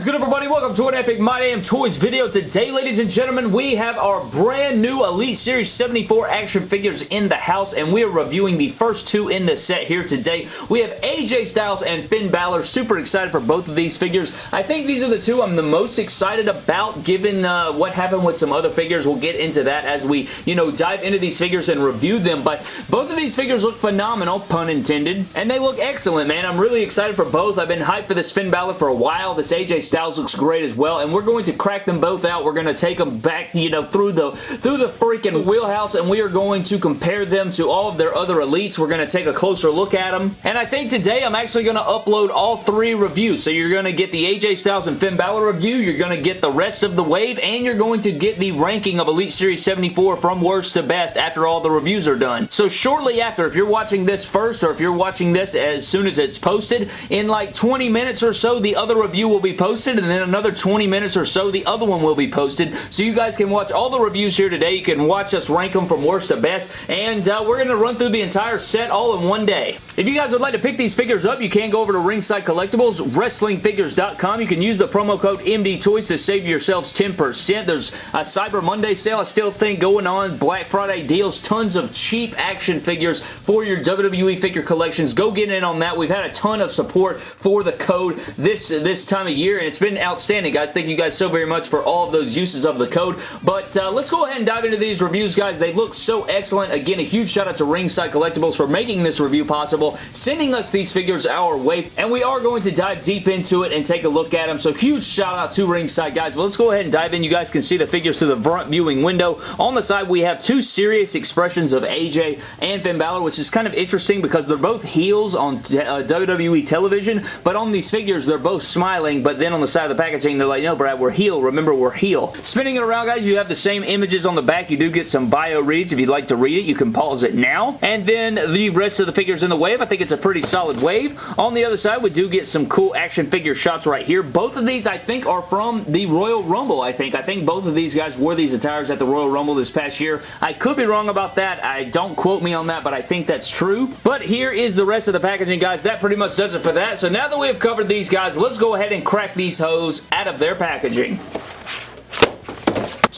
is good, everybody? Welcome to an Epic My Damn Toys video. Today, ladies and gentlemen, we have our brand new Elite Series 74 action figures in the house, and we are reviewing the first two in the set here today. We have AJ Styles and Finn Balor. Super excited for both of these figures. I think these are the two I'm the most excited about, given uh, what happened with some other figures. We'll get into that as we, you know, dive into these figures and review them, but both of these figures look phenomenal, pun intended, and they look excellent, man. I'm really excited for both. I've been hyped for this Finn Balor for a while. This AJ Styles looks great as well, and we're going to crack them both out. We're going to take them back, you know, through the through the freaking wheelhouse, and we are going to compare them to all of their other elites. We're going to take a closer look at them, and I think today I'm actually going to upload all three reviews. So you're going to get the AJ Styles and Finn Balor review, you're going to get the rest of the wave, and you're going to get the ranking of Elite Series 74 from worst to best after all the reviews are done. So shortly after, if you're watching this first, or if you're watching this as soon as it's posted, in like 20 minutes or so, the other review will be posted and then another 20 minutes or so the other one will be posted so you guys can watch all the reviews here today. You can watch us rank them from worst to best and uh, we're going to run through the entire set all in one day. If you guys would like to pick these figures up, you can go over to Ringside Collectibles, WrestlingFigures.com. You can use the promo code MDTOYS to save yourselves 10%. There's a Cyber Monday sale I still think going on, Black Friday deals, tons of cheap action figures for your WWE figure collections. Go get in on that. We've had a ton of support for the code this, this time of year and it's been outstanding, guys. Thank you guys so very much for all of those uses of the code. But uh, let's go ahead and dive into these reviews, guys. They look so excellent. Again, a huge shout out to Ringside Collectibles for making this review possible, sending us these figures our way, and we are going to dive deep into it and take a look at them. So huge shout out to Ringside, guys. But let's go ahead and dive in. You guys can see the figures through the front viewing window. On the side, we have two serious expressions of AJ and Finn Balor, which is kind of interesting because they're both heels on uh, WWE television, but on these figures, they're both smiling, but then on the side of the packaging, they're like, no, Brad, we're heel. Remember, we're heel. Spinning it around, guys, you have the same images on the back. You do get some bio reads. If you'd like to read it, you can pause it now. And then the rest of the figures in the wave, I think it's a pretty solid wave. On the other side, we do get some cool action figure shots right here. Both of these, I think, are from the Royal Rumble, I think. I think both of these guys wore these attires at the Royal Rumble this past year. I could be wrong about that. I don't quote me on that, but I think that's true. But here is the rest of the packaging, guys. That pretty much does it for that. So now that we have covered these guys, let's go ahead and crack these hoes out of their packaging.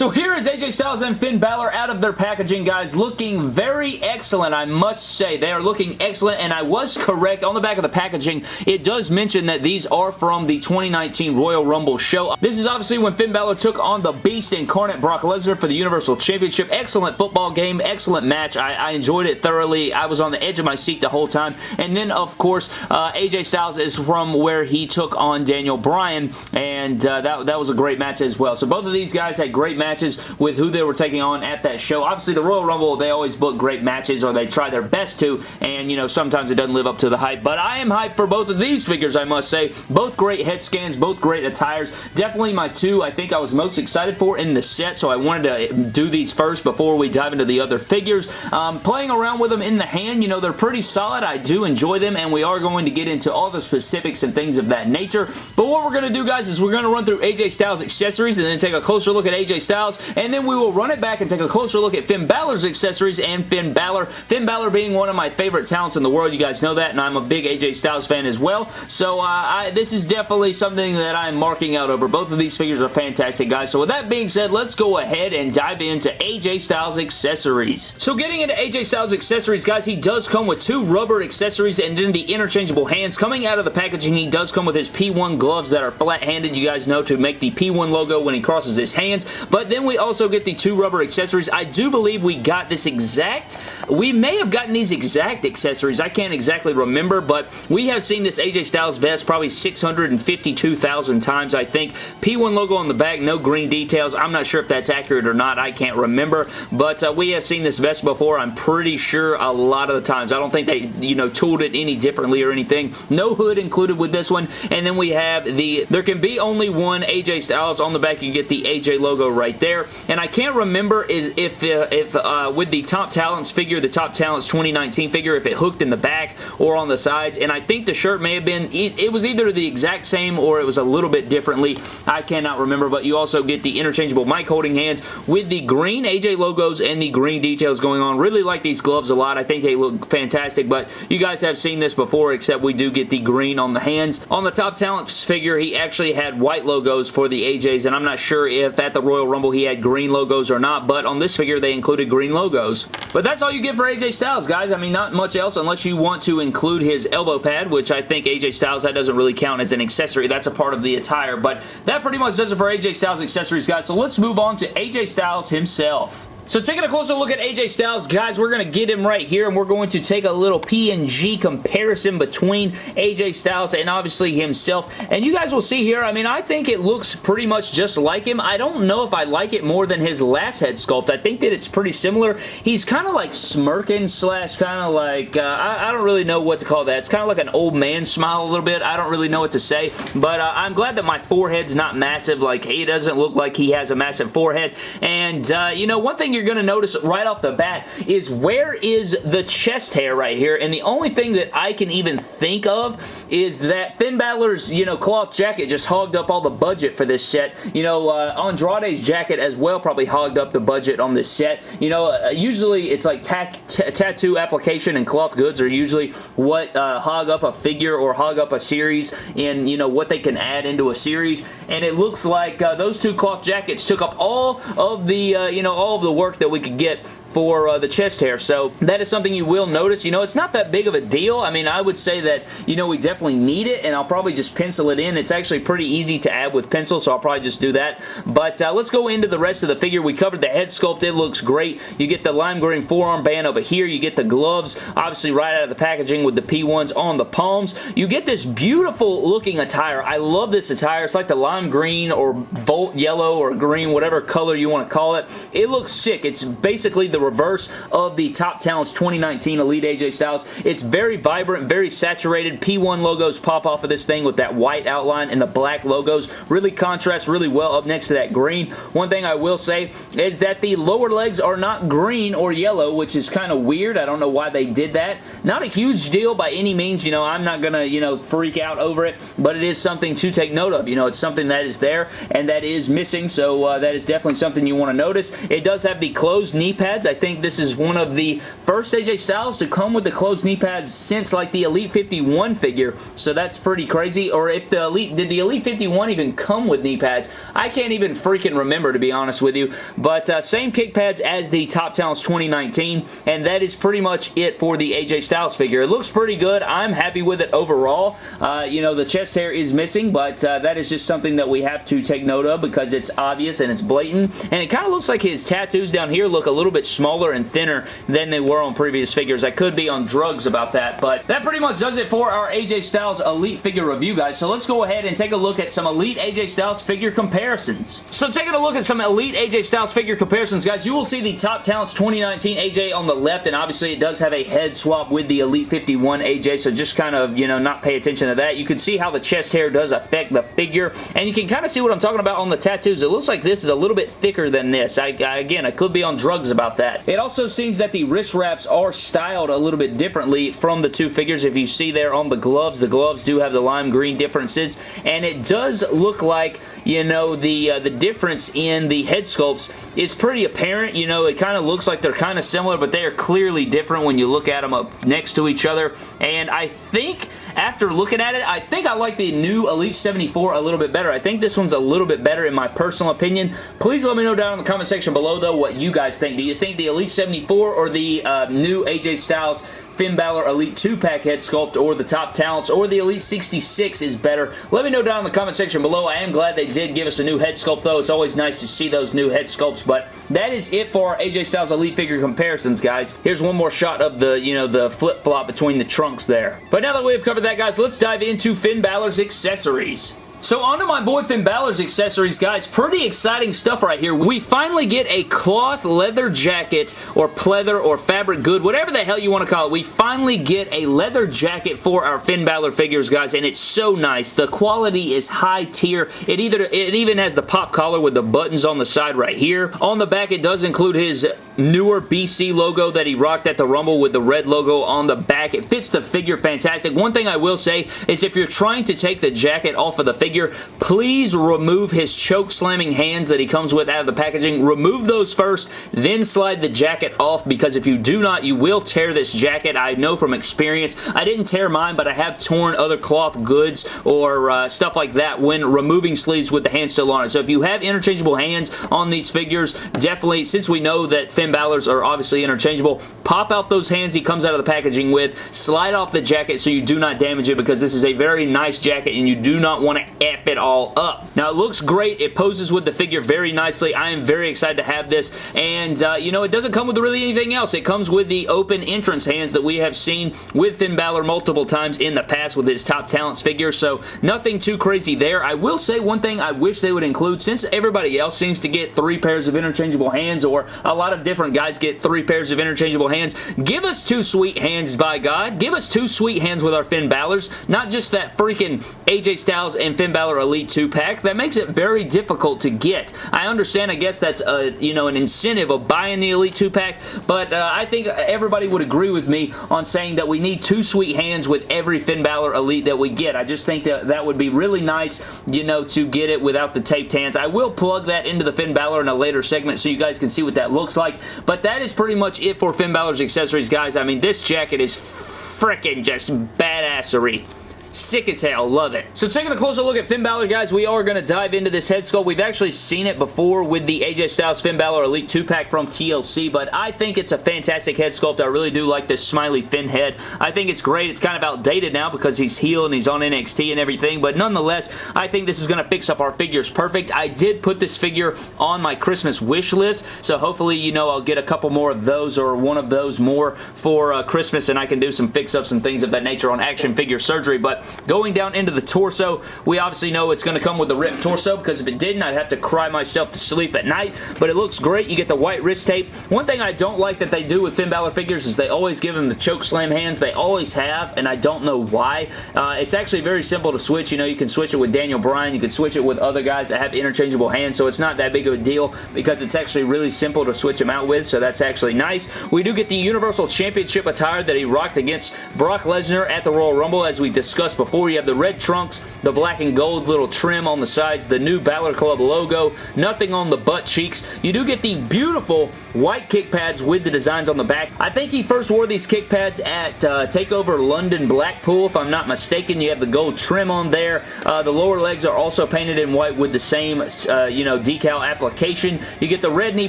So here is AJ Styles and Finn Balor out of their packaging, guys. Looking very excellent, I must say. They are looking excellent, and I was correct. On the back of the packaging, it does mention that these are from the 2019 Royal Rumble show. This is obviously when Finn Balor took on the Beast Incarnate Brock Lesnar for the Universal Championship. Excellent football game, excellent match. I, I, enjoyed it thoroughly. I was on the edge of my seat the whole time. And then, of course, uh, AJ Styles is from where he took on Daniel Bryan, and uh, that, that was a great match as well. So both of these guys had great matches matches with who they were taking on at that show. Obviously, the Royal Rumble, they always book great matches or they try their best to, and, you know, sometimes it doesn't live up to the hype, but I am hyped for both of these figures, I must say. Both great head scans, both great attires. Definitely my two I think I was most excited for in the set, so I wanted to do these first before we dive into the other figures. Um, playing around with them in the hand, you know, they're pretty solid. I do enjoy them, and we are going to get into all the specifics and things of that nature. But what we're going to do, guys, is we're going to run through AJ Styles accessories and then take a closer look at AJ Styles Styles, and then we will run it back and take a closer look at Finn Balor's accessories and Finn Balor. Finn Balor being one of my favorite talents in the world, you guys know that, and I'm a big AJ Styles fan as well, so uh, I, this is definitely something that I'm marking out over. Both of these figures are fantastic, guys, so with that being said, let's go ahead and dive into AJ Styles accessories. So getting into AJ Styles accessories, guys, he does come with two rubber accessories and then the interchangeable hands. Coming out of the packaging, he does come with his P1 gloves that are flat-handed, you guys know, to make the P1 logo when he crosses his hands, but then we also get the two rubber accessories. I do believe we got this exact. We may have gotten these exact accessories. I can't exactly remember, but we have seen this AJ Styles vest probably 652,000 times, I think. P1 logo on the back, no green details. I'm not sure if that's accurate or not. I can't remember, but uh, we have seen this vest before. I'm pretty sure a lot of the times. I don't think they, you know, tooled it any differently or anything. No hood included with this one, and then we have the, there can be only one AJ Styles on the back. You get the AJ logo right there, and I can't remember is if, uh, if uh, with the Top Talents figure the Top Talents 2019 figure, if it hooked in the back or on the sides, and I think the shirt may have been, it, it was either the exact same or it was a little bit differently. I cannot remember, but you also get the interchangeable mic holding hands with the green AJ logos and the green details going on. Really like these gloves a lot. I think they look fantastic, but you guys have seen this before, except we do get the green on the hands. On the Top Talents figure, he actually had white logos for the AJs, and I'm not sure if at the Royal Rumble he had green logos or not, but on this figure they included green logos. But that's all you get for AJ Styles, guys. I mean, not much else unless you want to include his elbow pad, which I think AJ Styles, that doesn't really count as an accessory. That's a part of the attire, but that pretty much does it for AJ Styles accessories, guys. So let's move on to AJ Styles himself. So taking a closer look at AJ Styles, guys, we're going to get him right here, and we're going to take a little PNG comparison between AJ Styles and obviously himself. And you guys will see here, I mean, I think it looks pretty much just like him. I don't know if I like it more than his last head sculpt. I think that it's pretty similar. He's kind of like smirking slash kind of like, uh, I, I, don't really know what to call that. It's kind of like an old man smile a little bit. I don't really know what to say, but uh, I'm glad that my forehead's not massive. Like, he doesn't look like he has a massive forehead. And, uh, you know, one thing you're you're going to notice right off the bat is where is the chest hair right here? And the only thing that I can even think of is that Finn Balor's, you know, cloth jacket just hogged up all the budget for this set. You know, uh, Andrade's jacket as well probably hogged up the budget on this set. You know, uh, usually it's like tattoo application and cloth goods are usually what uh, hog up a figure or hog up a series and, you know, what they can add into a series. And it looks like uh, those two cloth jackets took up all of the, uh, you know, all of the work that we could get for uh, the chest hair. So that is something you will notice. You know, it's not that big of a deal. I mean, I would say that, you know, we definitely need it, and I'll probably just pencil it in. It's actually pretty easy to add with pencil, so I'll probably just do that. But uh, let's go into the rest of the figure. We covered the head sculpt. It looks great. You get the lime green forearm band over here. You get the gloves, obviously right out of the packaging with the P1s on the palms. You get this beautiful looking attire. I love this attire. It's like the lime green or bolt yellow or green, whatever color you want to call it. It looks sick. It's basically the reverse of the Top Talents 2019 Elite AJ Styles. It's very vibrant, very saturated. P1 logos pop off of this thing with that white outline and the black logos. Really contrast really well up next to that green. One thing I will say is that the lower legs are not green or yellow, which is kind of weird. I don't know why they did that. Not a huge deal by any means. You know, I'm not going to, you know, freak out over it, but it is something to take note of. You know, it's something that is there and that is missing, so uh, that is definitely something you want to notice. It does have the closed knee pads. I think this is one of the first AJ Styles to come with the closed knee pads since like the Elite 51 figure, so that's pretty crazy. Or if the Elite, did the Elite 51 even come with knee pads? I can't even freaking remember to be honest with you, but uh, same kick pads as the Top Talents 2019, and that is pretty much it for the AJ Styles figure. It looks pretty good. I'm happy with it overall. Uh, you know, the chest hair is missing, but uh, that is just something that we have to take note of because it's obvious and it's blatant, and it kind of looks like his tattoos down here look a little bit smaller and thinner than they were on previous figures. I could be on drugs about that, but that pretty much does it for our AJ Styles Elite figure review, guys. So let's go ahead and take a look at some Elite AJ Styles figure comparisons. So taking a look at some Elite AJ Styles figure comparisons, guys, you will see the Top Talents 2019 AJ on the left, and obviously it does have a head swap with the Elite 51 AJ, so just kind of, you know, not pay attention to that. You can see how the chest hair does affect the figure, and you can kind of see what I'm talking about on the tattoos. It looks like this is a little bit thicker than this. I, I, again, I could be on drugs about that. It also seems that the wrist wraps are styled a little bit differently from the two figures. If you see there on the gloves, the gloves do have the lime green differences, and it does look like you know, the uh, the difference in the head sculpts is pretty apparent. You know, it kind of looks like they're kind of similar, but they are clearly different when you look at them up next to each other. And I think after looking at it, I think I like the new Elite 74 a little bit better. I think this one's a little bit better in my personal opinion. Please let me know down in the comment section below, though, what you guys think. Do you think the Elite 74 or the uh, new AJ Styles Finn Balor Elite 2-pack head sculpt or the Top Talents or the Elite 66 is better. Let me know down in the comment section below. I am glad they did give us a new head sculpt though. It's always nice to see those new head sculpts, but that is it for our AJ Styles Elite figure comparisons, guys. Here's one more shot of the, you know, the flip-flop between the trunks there. But now that we've covered that, guys, let's dive into Finn Balor's accessories. So on to my boy Finn Balor's accessories, guys. Pretty exciting stuff right here. We finally get a cloth leather jacket or pleather or fabric good, whatever the hell you want to call it. We finally get a leather jacket for our Finn Balor figures, guys, and it's so nice. The quality is high tier. It either it even has the pop collar with the buttons on the side right here. On the back, it does include his newer BC logo that he rocked at the Rumble with the red logo on the back. It fits the figure fantastic. One thing I will say is if you're trying to take the jacket off of the figure, please remove his choke slamming hands that he comes with out of the packaging. Remove those first, then slide the jacket off because if you do not, you will tear this jacket. I know from experience. I didn't tear mine, but I have torn other cloth goods or uh, stuff like that when removing sleeves with the hand still on it. So if you have interchangeable hands on these figures, definitely, since we know that Finn Balor's are obviously interchangeable, pop out those hands he comes out of the packaging with, slide off the jacket so you do not damage it because this is a very nice jacket and you do not want to F it all up. Now, it looks great. It poses with the figure very nicely. I am very excited to have this, and, uh, you know, it doesn't come with really anything else. It comes with the open entrance hands that we have seen with Finn Balor multiple times in the past with his top talents figure, so nothing too crazy there. I will say one thing I wish they would include, since everybody else seems to get three pairs of interchangeable hands, or a lot of different guys get three pairs of interchangeable hands, give us two sweet hands, by God. Give us two sweet hands with our Finn Balor's, not just that freaking AJ Styles and Finn Balor Elite 2-pack. That makes it very difficult to get. I understand, I guess that's a, you know, an incentive of buying the Elite 2-pack, but uh, I think everybody would agree with me on saying that we need two sweet hands with every Finn Balor Elite that we get. I just think that that would be really nice, you know, to get it without the taped hands. I will plug that into the Finn Balor in a later segment so you guys can see what that looks like, but that is pretty much it for Finn Balor's accessories, guys. I mean, this jacket is freaking just badassery. Sick as hell. Love it. So taking a closer look at Finn Balor, guys, we are going to dive into this head sculpt. We've actually seen it before with the AJ Styles Finn Balor Elite 2-pack from TLC, but I think it's a fantastic head sculpt. I really do like this smiley Finn head. I think it's great. It's kind of outdated now because he's heel and he's on NXT and everything, but nonetheless, I think this is going to fix up our figures perfect. I did put this figure on my Christmas wish list, so hopefully, you know, I'll get a couple more of those or one of those more for uh, Christmas and I can do some fix-ups and things of that nature on action figure surgery, but going down into the torso, we obviously know it's going to come with a ripped torso because if it didn't, I'd have to cry myself to sleep at night, but it looks great. You get the white wrist tape. One thing I don't like that they do with Finn Balor figures is they always give him the choke slam hands. They always have, and I don't know why. Uh, it's actually very simple to switch. You know, you can switch it with Daniel Bryan. You can switch it with other guys that have interchangeable hands, so it's not that big of a deal because it's actually really simple to switch them out with, so that's actually nice. We do get the Universal Championship attire that he rocked against Brock Lesnar at the Royal Rumble, as we discussed before. You have the red trunks, the black and gold little trim on the sides, the new Balor Club logo, nothing on the butt cheeks. You do get the beautiful white kick pads with the designs on the back. I think he first wore these kick pads at uh, TakeOver London Blackpool, if I'm not mistaken. You have the gold trim on there. Uh, the lower legs are also painted in white with the same, uh, you know, decal application. You get the red knee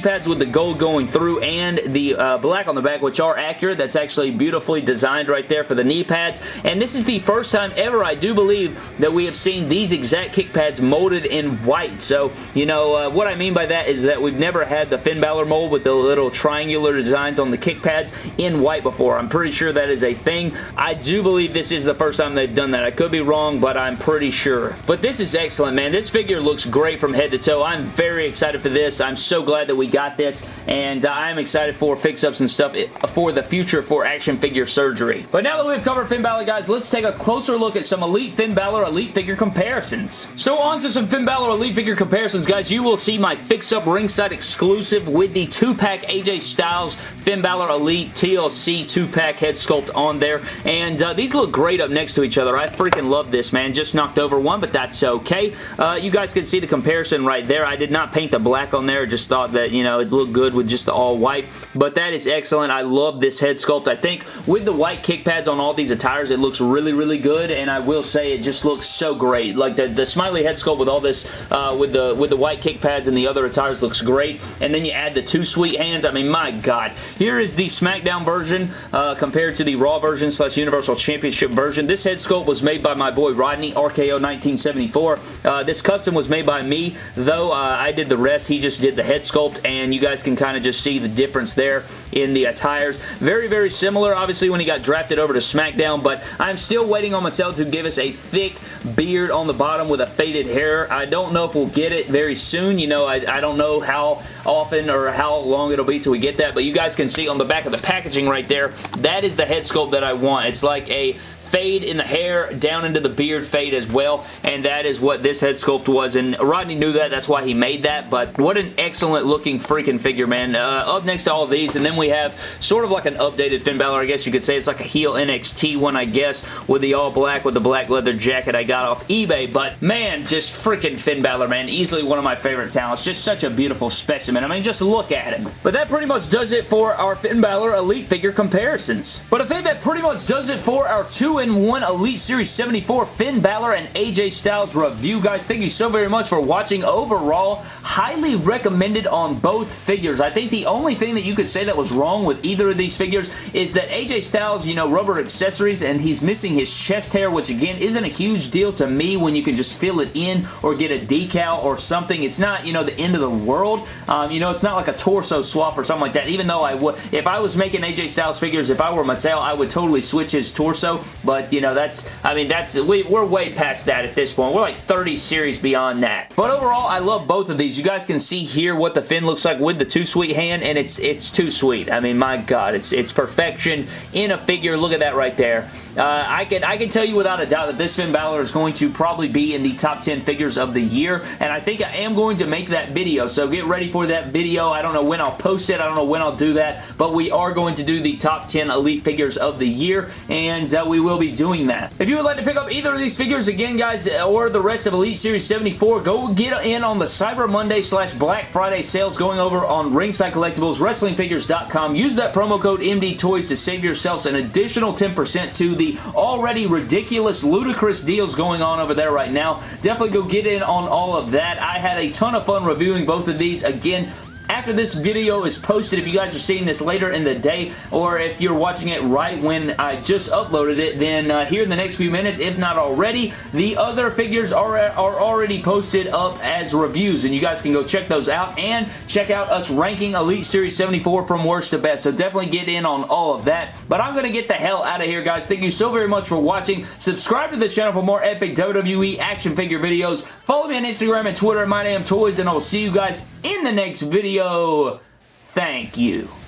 pads with the gold going through and the uh, black on the back, which are accurate. That's actually beautifully designed right there for the knee pads. And this is the first time ever I do believe that we have seen these exact kick pads molded in white. So, you know, uh, what I mean by that is that we've never had the Finn Balor mold with the little triangular designs on the kick pads in white before. I'm pretty sure that is a thing. I do believe this is the first time they've done that. I could be wrong, but I'm pretty sure. But this is excellent, man. This figure looks great from head to toe. I'm very excited for this. I'm so glad that we got this, and uh, I'm excited for fix-ups and stuff for the future for action figure surgery. But now that we've covered Finn Balor, guys, let's take a closer look at some Elite Finn Balor Elite figure comparisons. So on to some Finn Balor Elite figure comparisons, guys. You will see my fix-up ringside exclusive with the 2-pack AJ Styles Finn Balor Elite TLC 2-pack head sculpt on there. And uh, these look great up next to each other. I freaking love this, man. Just knocked over one, but that's okay. Uh, you guys can see the comparison right there. I did not paint the black on there. Just thought that, you know, it looked good with just the all white. But that is excellent. I love this head sculpt. I think with the white kick pads on all these attires, it looks really, really good. And I will say it just looks so great. Like the, the smiley head sculpt with all this, uh, with the with the white kick pads and the other attires looks great. And then you add the two sweet hands. I mean, my God. Here is the SmackDown version uh, compared to the Raw version slash Universal Championship version. This head sculpt was made by my boy Rodney, RKO 1974. Uh, this custom was made by me, though uh, I did the rest. He just did the head sculpt, and you guys can kind of just see the difference there in the attires. Very, very similar, obviously, when he got drafted over to SmackDown, but I'm still waiting on Mattel to give us a thick beard on the bottom with a faded hair. I don't know if we'll get it very soon. You know, I, I don't know how often or how long it'll be till we get that, but you guys can see on the back of the packaging right there, that is the head sculpt that I want. It's like a fade in the hair down into the beard fade as well and that is what this head sculpt was and Rodney knew that that's why he made that but what an excellent looking freaking figure man. Uh, up next to all these and then we have sort of like an updated Finn Balor I guess you could say. It's like a heel NXT one I guess with the all black with the black leather jacket I got off eBay but man just freaking Finn Balor man. Easily one of my favorite talents. Just such a beautiful specimen. I mean just look at him. But that pretty much does it for our Finn Balor Elite figure comparisons. But I think that pretty much does it for our two in 1 Elite Series 74 Finn Balor and AJ Styles review. Guys, thank you so very much for watching. Overall, highly recommended on both figures. I think the only thing that you could say that was wrong with either of these figures is that AJ Styles, you know, rubber accessories and he's missing his chest hair, which again isn't a huge deal to me when you can just fill it in or get a decal or something. It's not, you know, the end of the world. Um, you know, it's not like a torso swap or something like that, even though I would, if I was making AJ Styles figures, if I were Mattel, I would totally switch his torso, but, you know, that's, I mean, that's, we, we're way past that at this point. We're like 30 series beyond that. But overall, I love both of these. You guys can see here what the Finn looks like with the Too Sweet hand, and it's it's too sweet. I mean, my God, it's it's perfection in a figure. Look at that right there. Uh, I can I can tell you without a doubt that this Finn Balor is going to probably be in the top 10 figures of the year, and I think I am going to make that video, so get ready for that video. I don't know when I'll post it. I don't know when I'll do that, but we are going to do the top 10 Elite figures of the year, and uh, we will be doing that. If you would like to pick up either of these figures, again, guys, or the rest of Elite Series 74, go get in on the Cyber Monday slash Black Friday sales going over on Ringside Collectibles, WrestlingFigures.com. Use that promo code MD Toys to save yourselves an additional 10% to the already ridiculous, ludicrous deals going on over there right now. Definitely go get in on all of that. I had a ton of fun reviewing both of these. Again, after this video is posted, if you guys are seeing this later in the day, or if you're watching it right when I just uploaded it, then uh, here in the next few minutes, if not already, the other figures are, are already posted up as reviews, and you guys can go check those out, and check out us ranking Elite Series 74 from worst to best, so definitely get in on all of that, but I'm going to get the hell out of here, guys. Thank you so very much for watching. Subscribe to the channel for more epic WWE action figure videos. Follow me on Instagram and Twitter at MyDamnToys, and I will see you guys in the next video. Thank you.